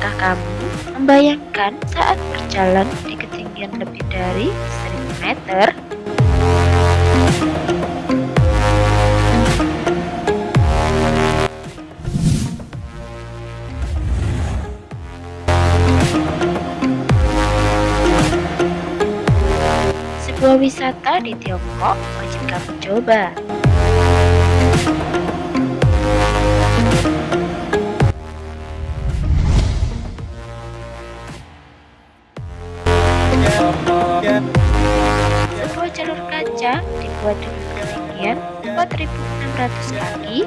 kamu membayangkan saat berjalan di ketinggian lebih dari 1000 meter? Sebuah wisata di Tiongkok wajib kamu coba. Sebuah jalur kaca dibuat dengan ketinggian 4.600 kaki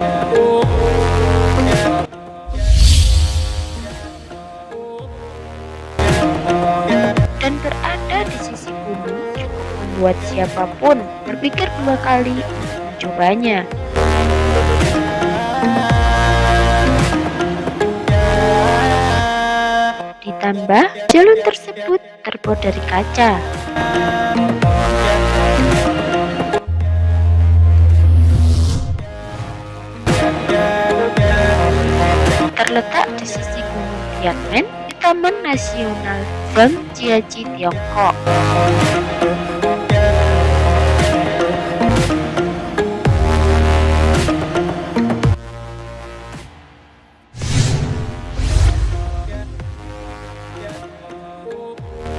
dan berada di sisi gunung cukup membuat siapa pun berpikir dua kali mencobanya. Ditambah, jalan tersebut terbuat dari kaca. Terletak di sisi Gunung Tianmen di Taman Nasional Jiaji, Tiongkok.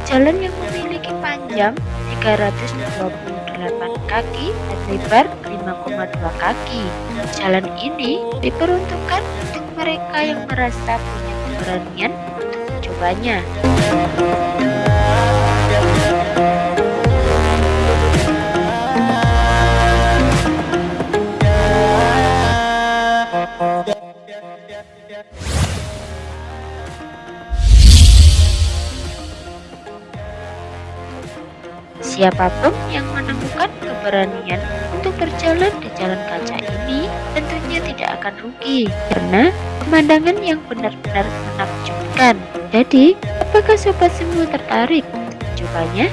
Jalan yang memiliki panjang 328 kaki dan lebar 5,2 kaki. Jalan ini diperuntukkan untuk mereka yang merasa punya keberanian untuk mencobanya. Siapa pun yang menemukan keberanian untuk berjalan di jalan kaca ini tentunya tidak akan rugi karena pemandangan yang benar-benar menakjubkan. Jadi, apakah sobat semua tertarik untuk mencobanya?